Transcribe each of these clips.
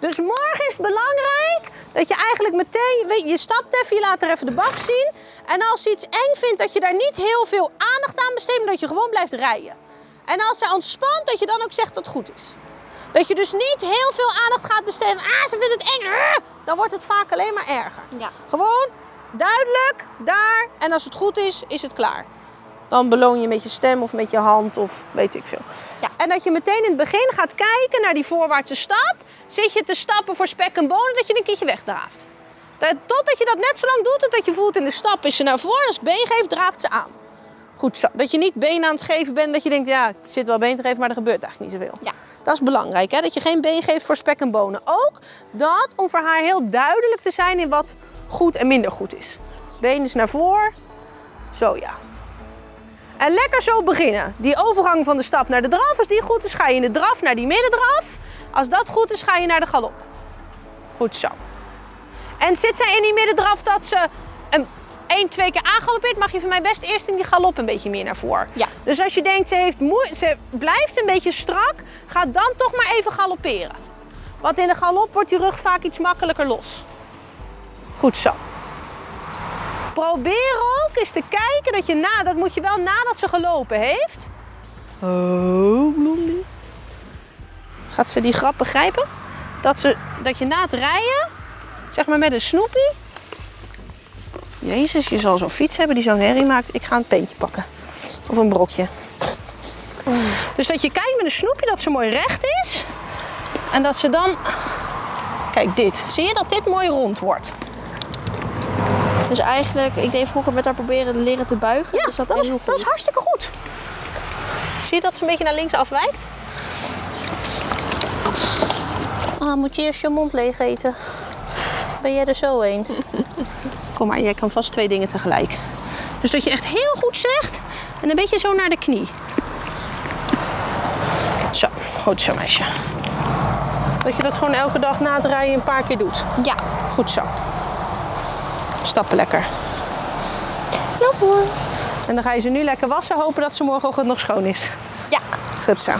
Dus morgen is het belangrijk dat je eigenlijk meteen, weet je, je stapt even, je laat er even de bak zien. En als je iets eng vindt, dat je daar niet heel veel aandacht aan besteedt, maar dat je gewoon blijft rijden. En als hij ontspant, dat je dan ook zegt dat het goed is. Dat je dus niet heel veel aandacht gaat besteden. Ah, ze vindt het eng. Ah, Dan wordt het vaak alleen maar erger. Ja. Gewoon duidelijk, daar. En als het goed is, is het klaar. Dan beloon je met je stem of met je hand of weet ik veel. Ja. En dat je meteen in het begin gaat kijken naar die voorwaartse stap. Zit je te stappen voor spek en bonen, dat je een keertje wegdraaft. Dat- Totdat je dat net zo lang doet, totdat je voelt in de stap is ze naar voren. Als been geeft, draaft ze aan. Goed zo. Dat je niet been aan het geven bent, dat je denkt, ja, ik zit wel been te geven, maar er gebeurt eigenlijk niet zoveel. Ja. Dat is belangrijk, hè? dat je geen been geeft voor spek en bonen. Ook dat om voor haar heel duidelijk te zijn in wat goed en minder goed is. Been is naar voren. Zo ja. En lekker zo beginnen. Die overgang van de stap naar de draf, als die goed is, ga je in de draf naar die middendraf. Als dat goed is, ga je naar de galop. Goed zo. En zit zij in die middendraf dat ze een 1, 2 keer aangaloppeert, mag je van mij best eerst in die galop een beetje meer naar voren. Ja. Dus als je denkt, ze, heeft moe- ze blijft een beetje strak, ga dan toch maar even galopperen. Want in de galop wordt die rug vaak iets makkelijker los. Goed zo. Probeer ook eens te kijken dat je na, dat moet je wel nadat ze gelopen heeft. Oh, blondie. Gaat ze die grap begrijpen? Dat, ze, dat je na het rijden, zeg maar met een snoepie. Jezus, je zal zo'n fiets hebben die zo'n herrie maakt. Ik ga een peentje pakken. Of een brokje. Dus dat je kijkt met een snoepje dat ze mooi recht is. En dat ze dan... Kijk dit. Zie je dat dit mooi rond wordt? Dus eigenlijk, ik deed vroeger met haar proberen leren te buigen. Ja, dus dat, dat, is is, heel goed. dat is hartstikke goed. Zie je dat ze een beetje naar links afwijkt? Ah, moet je eerst je mond leeg eten? Ben jij er zo heen? Kom maar, jij kan vast twee dingen tegelijk. Dus dat je echt heel goed zegt en een beetje zo naar de knie. Zo, goed zo meisje. Dat je dat gewoon elke dag na het rijden een paar keer doet. Ja. Goed zo. Stappen lekker. Ja hoor. En dan ga je ze nu lekker wassen, hopen dat ze morgenochtend nog schoon is. Ja. Goed zo.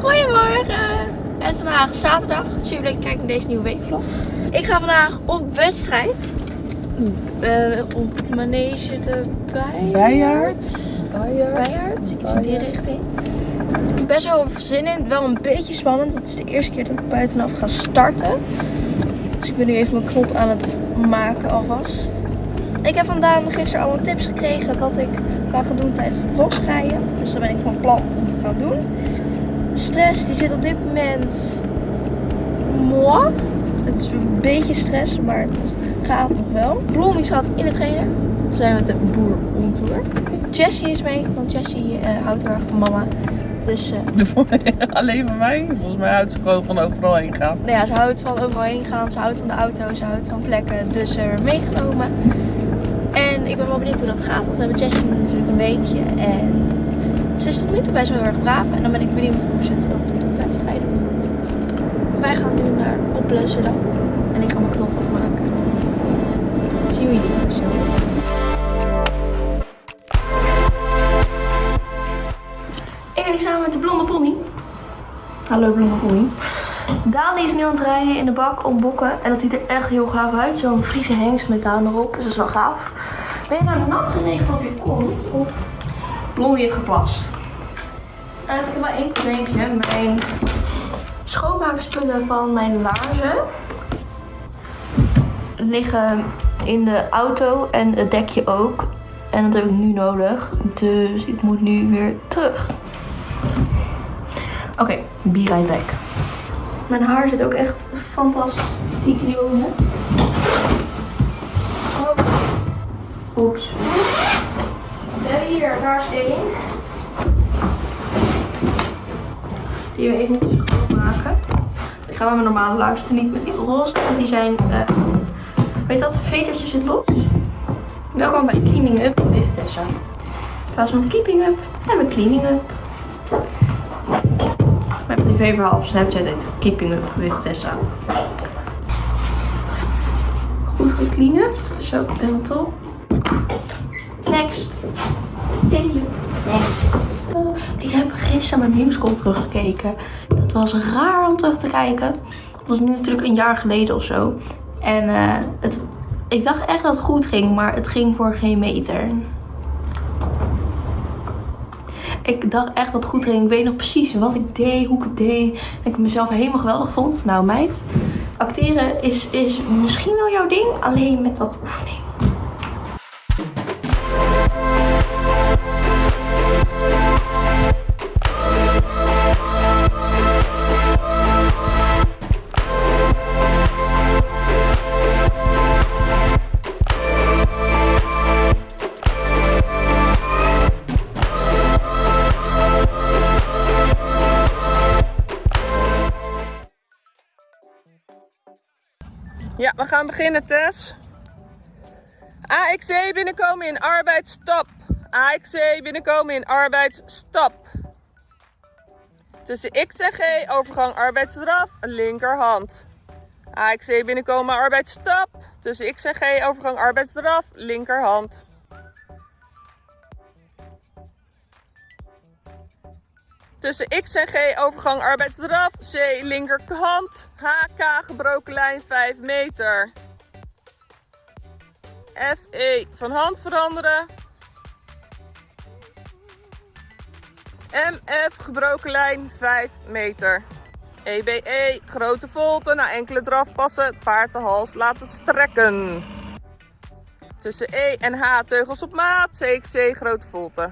Goedemorgen. Het is vandaag zaterdag. Super leuk kijken naar deze nieuwe weekvlog. Ik ga vandaag op wedstrijd. Eh, op manege de Bijaard. Bijaard. Iets in die richting. Best wel veel zin in. Wel een beetje spannend. Het is de eerste keer dat ik buitenaf ga starten. Dus ik ben nu even mijn knot aan het maken alvast. Ik heb vandaan gisteren allemaal tips gekregen wat ik kan gaan doen tijdens het bosrijden. Dus daar ben ik van plan om te gaan doen. Stress die zit op dit moment moi. Het is een beetje stress, maar het gaat nog wel. Blondie zat in de trainer. Dat zijn we met de boer on tour. Jessie is mee, want Jessie eh, houdt heel erg van mama. Dus Alleen van mij? Volgens mij houdt ze gewoon van overal heen gaan. nou ja, ze houdt van overal heen gaan. Ze houdt van de auto, ze houdt van plekken. Dus haar meegenomen. En ik ben wel benieuwd hoe dat gaat. Want we hebben Jessie natuurlijk een weekje. En ze is tot nu toe best wel heel erg braaf. En dan ben ik benieuwd hoe ze het ook doet op wedstrijden bijvoorbeeld. Wij gaan nu naar opblussen dan. En ik ga mijn knot afmaken. Zien jullie zo. Ik hier samen met de blonde pony. Hallo blonde pony. Daan is nu aan het rijden in de bak om bokken. En dat ziet er echt heel gaaf uit. Zo'n Friese hengst met Daan erop. Dus dat is wel gaaf. Ben je nou nat geregeld op je kont? Of Blondie heeft geplast? En ik heb maar één probleempje. Mijn schoonmaakspullen van mijn laarzen liggen in de auto en het dekje ook. En dat heb ik nu nodig. Dus ik moet nu weer terug. Oké, be right. Mijn haar zit ook echt fantastiek jongen. Oh. Oeps. We hebben hier is één. Die we even moeten schoonmaken. Ik ga met mijn normale laarzen niet met die roze, want die zijn, eh weet dat, vetertje zit los. Welkom bij Cleaning Up with Tessa. In plaats van Keeping Up hebben we Cleaning Up. Mijn privéverhaal op Snapchat heet Keeping Up with Tessa. Goed gecleaned, zo helemaal top. Next. Continue. Next. Oh, ik heb gisteren mijn musical teruggekeken. Dat was raar om terug te kijken. was nu natuurlijk een jaar geleden of zo. En eh, het, ik dacht echt dat het goed ging, maar het ging voor geen meter. Ik dacht echt het goed ging. Ik weet nog precies wat ik deed, hoe ik het deed. Dat ik mezelf helemaal geweldig vond. Nou meid, acteren is, is misschien wel jouw ding, alleen met wat oefening. Ja, we gaan beginnen, Tess. AXC binnenkomen in arbeidsstap. AXC binnenkomen in arbeidsstap. Tussen X en G overgang arbeidsdraf, linkerhand. AXC binnenkomen arbeidsstap. Tussen X en G overgang arbeidsdraf, linkerhand. Tussen X en G overgang arbeidsdraf, C linkerhand, HK gebroken lijn 5 meter. FE van hand veranderen. MF gebroken lijn 5 meter. EBE grote volte na enkele drafpassen paard de hals laten strekken. Tussen E en H teugels op maat, CXC grote volte.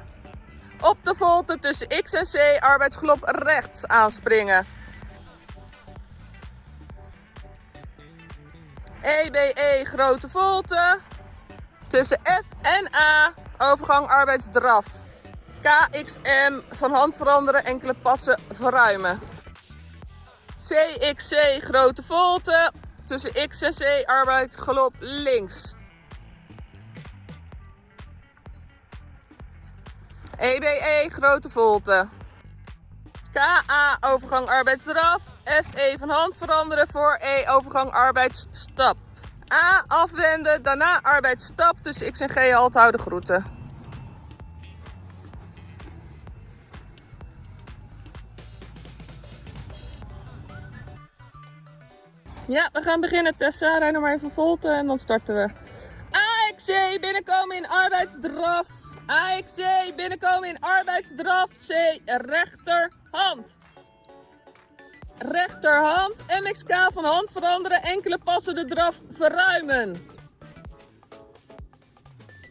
Op de volte tussen X en C arbeidsgelop rechts aanspringen. EBE grote volte. Tussen F en A overgang arbeidsdraf. KXM van hand veranderen enkele passen verruimen. CXC grote volte. Tussen X en C arbeidsgelop links. EBE grote volte. KA overgang arbeidsdraf. FE van hand veranderen voor E overgang arbeidsstap. A afwenden, daarna arbeidsstap tussen X en G halt houden groeten. Ja, we gaan beginnen Tessa. Rij nog maar even volte en dan starten we. AXC binnenkomen in arbeidsdraf. AXC binnenkomen in arbeidsdraf. C rechterhand. Rechterhand. MXK van hand veranderen. Enkele passen de draf verruimen.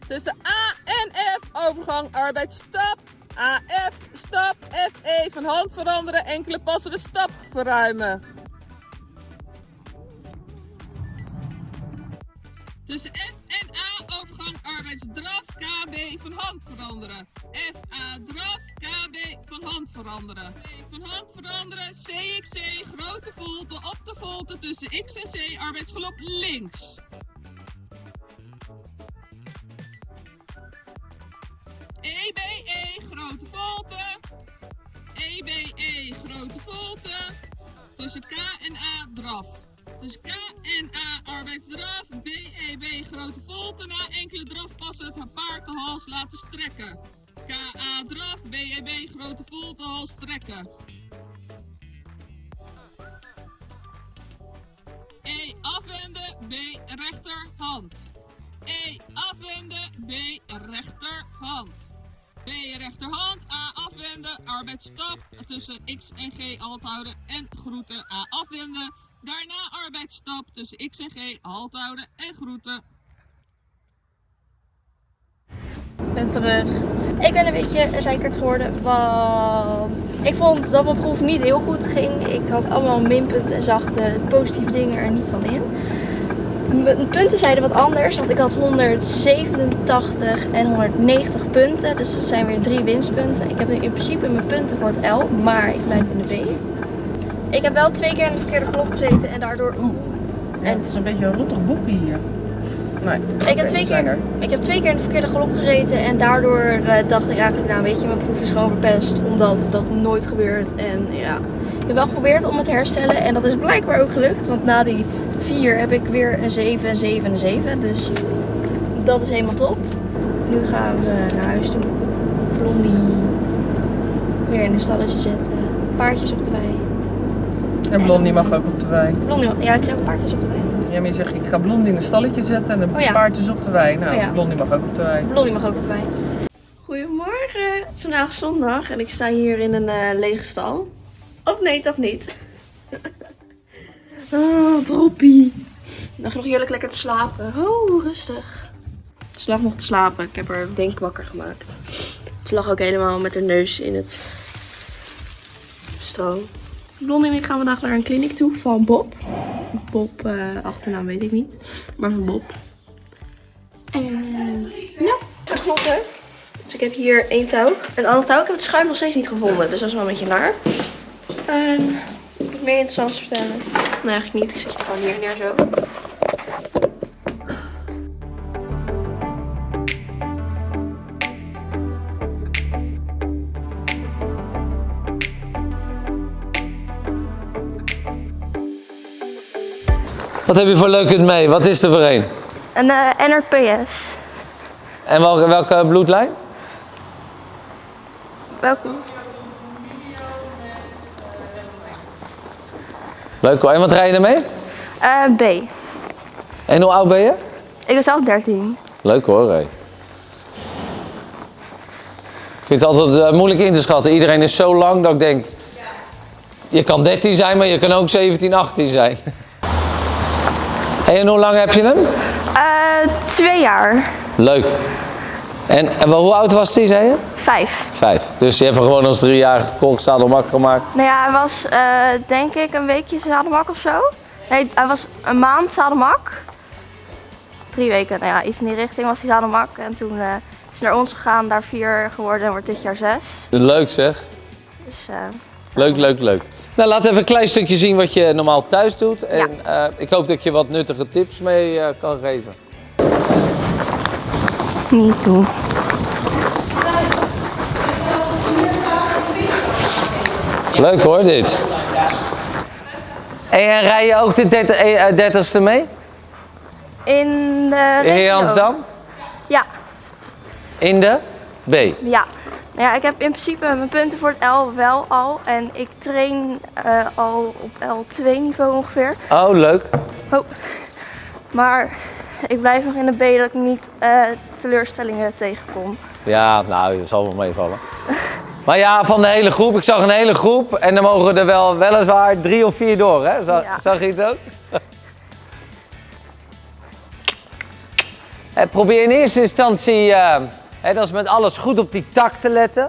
Tussen A en F overgang arbeidsstap. AF stap. FE van hand veranderen. Enkele passen de stap verruimen. Tussen F arbeidsdraf KB van hand veranderen. FA draf KB van hand veranderen. Van hand veranderen CXC grote volte op de volte tussen X en C arbeidsgelop links. EBE grote volte. EBE grote volte. Tussen K en A draf. Dus K en A arbeidsdraf, BEB grote volte na enkele drafpassen het paard de hals laten strekken. KA draf, BEB grote volte hals strekken. E afwenden, B rechterhand. E afwenden, B rechterhand. B rechterhand, A afwenden, arbeidsstap tussen X en G halt houden en groeten A afwenden. Daarna arbeidsstap tussen X en G, halt houden en groeten. Ik ben terug. Ik ben een beetje zeikerd geworden, want ik vond dat mijn proef niet heel goed ging. Ik had allemaal minpunten en zag de positieve dingen er niet van in. Mijn punten zeiden wat anders, want ik had 187 en 190 punten. Dus dat zijn weer drie winstpunten. Ik heb nu in principe mijn punten voor het L, maar ik blijf in de B. Ik heb wel twee keer in de verkeerde galop gezeten en daardoor... En het is een beetje een rottig boekje hier. Nee, Ik heb, twee keer, ik heb twee keer in de verkeerde galop gezeten en daardoor eh, dacht ik eigenlijk, nou weet je, mijn proef is gewoon verpest. Omdat dat nooit gebeurt. En ja, ik heb wel geprobeerd om het te herstellen en dat is blijkbaar ook gelukt. Want na die vier heb ik weer een 7, een 7 en een 7. Dus dat is helemaal top. Nu gaan we naar huis toe. Blondie weer in een stalletje zetten. Paardjes op de wei. En Blondie mag ook op de wei. Blondie, ja, ik zeg ook paardjes op de wei. Ja, maar je zegt, ik ga Blondie in een stalletje zetten en de Oh ja. paardjes op de wei. Nou, Oh ja. Blondie mag ook op de wei. Blondie mag ook op de wei. Goedemorgen, het is vandaag zondag en ik sta hier in een eh, lege stal. Of nee, toch niet? oh, droppie. Nog nog heerlijk lekker te slapen. Oh, rustig. Ze lag nog te slapen. Ik heb haar denk wakker gemaakt. Ze lag ook helemaal met haar neus in het stro. Blondie en ik gaan vandaag naar een kliniek toe van Bob. Bob, eh, achternaam weet ik niet. Maar van Bob. En ja, dat klopt hè. Dus ik heb hier één touw. Een ander touw. Ik heb het schuim nog steeds niet gevonden. Dus dat is wel een beetje naar. En nog meer interessants vertellen? Nee, eigenlijk niet. Ik zet je gewoon hier neer zo. Wat heb je voor leuk mee? Wat is er voor een? Een eh, NRPS. En welke, welke bloedlijn? Welke? Leuk hoor. En wat rij je ermee? Eh, B. En hoe oud ben je? Ik ben zelf 13. Leuk hoor. Ray. Ik vind het altijd eh, moeilijk in te schatten. Iedereen is zo lang dat ik denk... Je kan 13 zijn, maar je kan ook 17, 18 zijn. En hoe lang heb je hem? Eh, twee jaar. Leuk. En, en wel, hoe oud was die, zei je? Vijf. Vijf. Dus je hebt hem gewoon als driejarige gekocht, zadelmak gemaakt. Nou ja, hij was eh, denk ik een weekje zadelmak of zo. Nee, hij was een maand zadelmak. Drie weken, nou ja, iets in die richting was hij zadelmak. En toen eh, is hij naar ons gegaan, daar vier geworden en wordt dit jaar zes. Leuk zeg. Dus Leuk, leuk, leuk. Nou, laat even een klein stukje zien wat je normaal thuis doet. En eh, ik hoop dat ik je wat nuttige tips mee eh, kan geven. niet doen. Leuk hoor, dit. En rij je ook de 30 eh, 30ste mee? In de In? Ja, In de B. ja. Nou ja, ik heb in principe mijn punten voor het L wel al. En ik train eh, al op L2 niveau ongeveer. Oh, leuk. Oh. Maar ik blijf nog in de B dat ik niet eh, teleurstellingen tegenkom. Ja, nou, dat zal wel meevallen. Maar ja, van de hele groep. Ik zag een hele groep. En dan mogen er wel weliswaar drie of vier door, hè? Zag, Ja. zag je het ook? Eh, Probeer in eerste instantie, hè, dat is met alles goed op die tak te letten.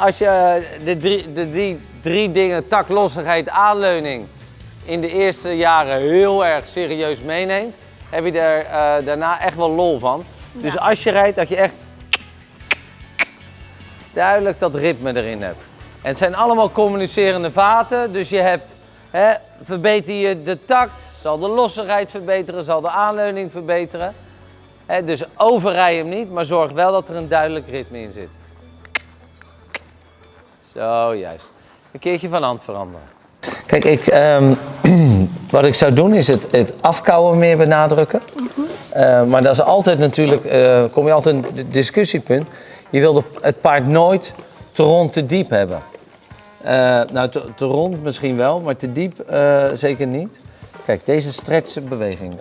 Als je eh, de drie, de drie, drie dingen, tak, lossigheid, aanleuning, in de eerste jaren heel erg serieus meeneemt, heb je er eh, daarna echt wel lol van. Dus als je rijdt, dat je echt duidelijk dat ritme erin hebt. En het zijn allemaal communicerende vaten, dus je hebt, verbeter je de takt, zal de lossigheid verbeteren, zal de aanleuning verbeteren. Dus overrij hem niet, maar zorg wel dat er een duidelijk ritme in zit. Zo, juist. Een keertje van hand veranderen. Kijk, ik, ehm, wat ik zou doen is het, het afkouwen meer benadrukken. Eh, maar dat is altijd natuurlijk, eh, kom je altijd het discussiepunt. Je wil het paard nooit te rond te diep hebben. Eh, nou, te, rond misschien wel, maar te diep zeker niet. Kijk, deze stretchbeweging.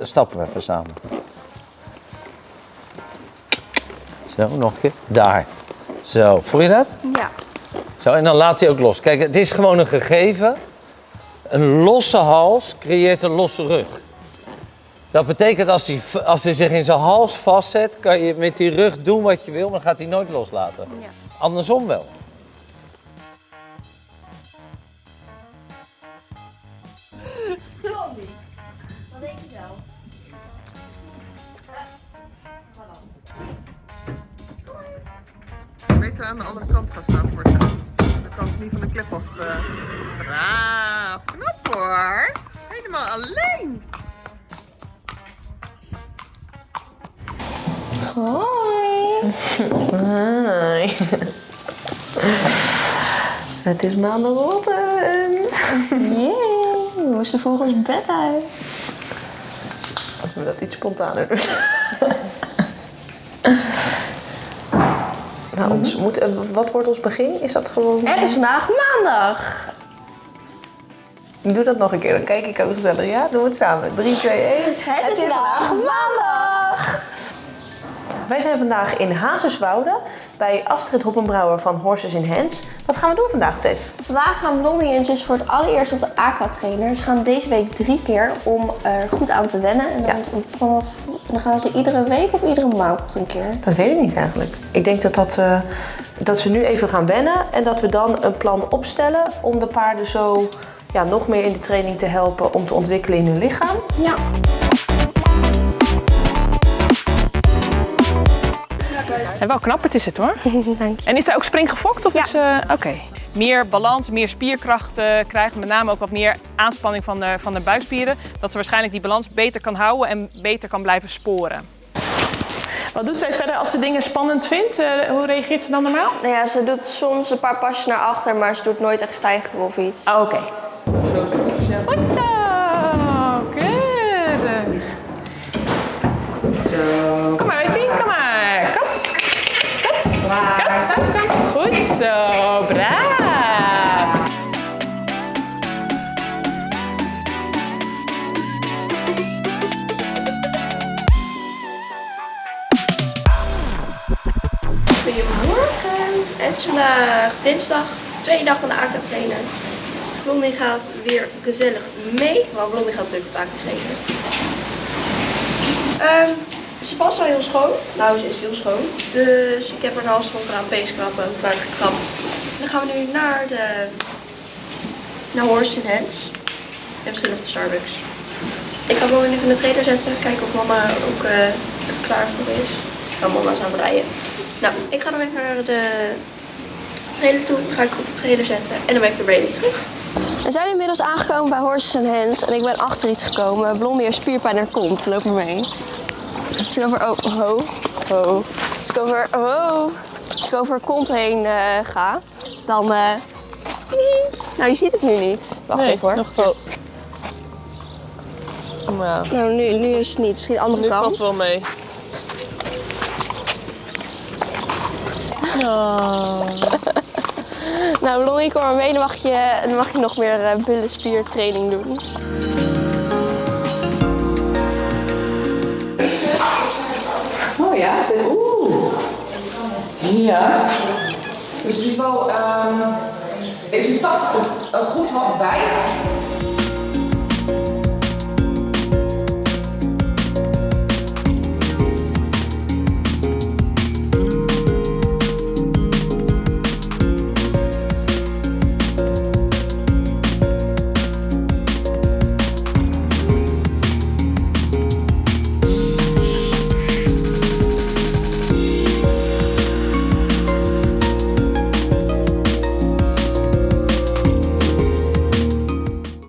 stappen we even samen. Zo, nog een keer. Daar. Zo, voel je dat? Ja. Zo, en dan laat hij ook los. Kijk, het is gewoon een gegeven. Een losse hals creëert een losse rug. Dat betekent als hij, als hij zich in zijn hals vastzet, kan je met die rug doen wat je wil, maar dan gaat hij nooit loslaten. Ja. Andersom wel. Wat denk je zelf? Beter aan de andere kant gaan staan voor het De kant niet van de klep af. eh. Braaf, knap hoor. Helemaal alleen. Hoi. Het is maandagochtend. Jee, we moesten vroeg ons bed uit. Als we dat iets spontaner doen. nou, ons moet, eh, wat wordt ons begin? Is dat gewoon... Het is vandaag maandag. Doe dat nog een keer, dan kijk ik ook gezellig. Ja, doen we het samen. 3, 2, 1. Het is vandaag maandag. Wij zijn vandaag in Hazerswoude bij Astrid Hoppenbrouwer van Horses in Hands. Wat gaan we doen vandaag, Tess? Vandaag gaan Blondie en zus voor het allereerst op de aqua trainer. Ze gaan deze week drie keer om er goed aan te wennen. En dan, vanaf, dan gaan ze iedere week of iedere maand een keer. Dat weet ik niet eigenlijk. Ik denk dat, dat, eh, dat ze nu even gaan wennen en dat we dan een plan opstellen om de paarden zo ja, nog meer in de training te helpen om te ontwikkelen in hun lichaam. Ja. En wel knapperd is het hoor. Dank je. En is hij ook springgefokt? Of Ja. is, eh, Oké. Meer balans, meer spierkracht eh, krijgen. Met name ook wat meer aanspanning van de, van de buikspieren. Dat ze waarschijnlijk die balans beter kan houden en beter kan blijven sporen. Wat doet zij verder als ze dingen spannend vindt? Eh, hoe reageert ze dan normaal? Nou ja, ze doet soms een paar pasjes naar achter, maar ze doet nooit echt stijgen of iets. Oh, Oké. Goed zo. Keurig. Dinsdag, tweede dag van de AK trainer. Blondie gaat weer gezellig mee, want Blondie gaat natuurlijk op de AK trainen. Ehm, ze past al heel schoon. Nou, ze is heel schoon. Dus ik heb haar half schoon gedaan, peeskrappen, buik gekrapt. Dan gaan we nu naar de naar Horse in Hands. En misschien nog de Starbucks. Ik ga Blondie nu van de trailer zetten, kijken of mama ook eh, er klaar voor is. Nou, mama is aan het rijden. Nou, ik ga dan even naar de trailer toe. Ga ik op de trailer zetten en dan ben ik weer bij jullie terug. We zijn inmiddels aangekomen bij Horses and Hands en ik ben achter iets gekomen. Blondie heeft spierpijn in haar kont. Loop maar mee. Als ik over, oh, ho, ho. Als ik over, oh, als ik over kont heen eh, ga, dan, eh, nou je ziet het nu niet. Wacht even hoor. nog niet. Nou, nu, nu is het niet. Misschien de andere kant. wel mee. Nou, Blondie, kom maar mee. Dan mag je, dan mag je nog meer eh, billenspiertraining doen. Oh ja, oeh. Ja. Dus het is wel, ehm deze stap goed wat wijd.